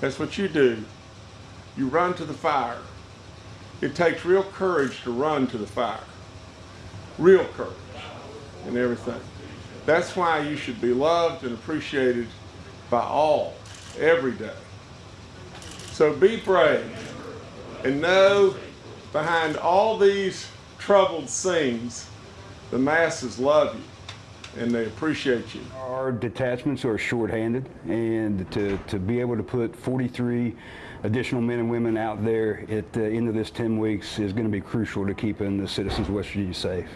That's what you do. You run to the fire. It takes real courage to run to the fire. Real courage and everything. That's why you should be loved and appreciated by all every day. So be brave and know behind all these troubled scenes, the masses love you and they appreciate you. Our detachments are shorthanded, and to, to be able to put 43 additional men and women out there at the end of this 10 weeks is going to be crucial to keeping the citizens of West Virginia safe.